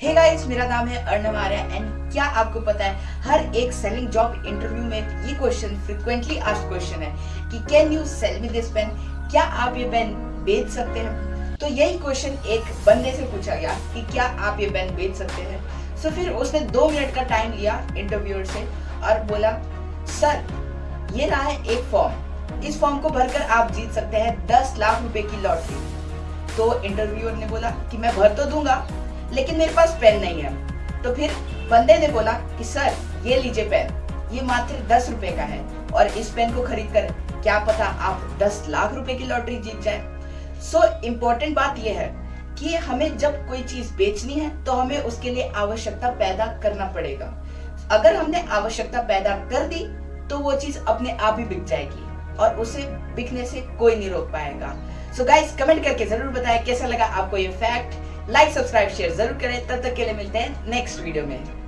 Hey guys मेरा नाम है अर्णव आर्य एंड क्या आपको पता है, हर एक सेलिंग जॉब इंटरव्यू में ये क्वेश्चन फ्रिक्वेंटली आस्क क्वेश्चन है कि can you sell me this pen क्या आप ये पेन बेच सकते हैं? तो यही क्वेश्चन एक बंदे से पूछा गया कि क्या आप ये पेन बेच सकते हैं। सो so फिर उसने दो मिनट का टाइम लिया इंटरव्यूअर से और बोला सर ये रहा है एक फॉर्म इस फॉर्म को भरकर आप जीत सकते हैं दस लाख रुपए की लॉटरी तो इंटरव्यूअर ने बोला कि मैं भर तो दूँगा लेकिन मेरे पास पेन नहीं है। तो फिर बंदे ने बोला कि, सर, ये लीजिए पेन ये मात्र दस रुपए का है और इस पेन को खरीद कर क्या पता आप दस लाख रुपए की लॉटरी जीत जाए? सो इम्पोर्टेंट बात यह है कि हमें जब कोई चीज़ बेचनी है तो हमें उसके लिए आवश्यकता पैदा करना पड़ेगा। अगर हमने आवश्यकता पैदा कर दी तो वो चीज़ अपने आप ही बिक जाएगी और उसे बिकने से कोई नहीं रोक पाएगा। सो गाइस कमेंट करके ज़रूर बताएँ कैसा लगा आपको ये फैक्ट लाइक सब्सक्राइब शेयर ज़रूर करें। तब तक के लिए मिलते हैं नेक्स्ट वीडियो में।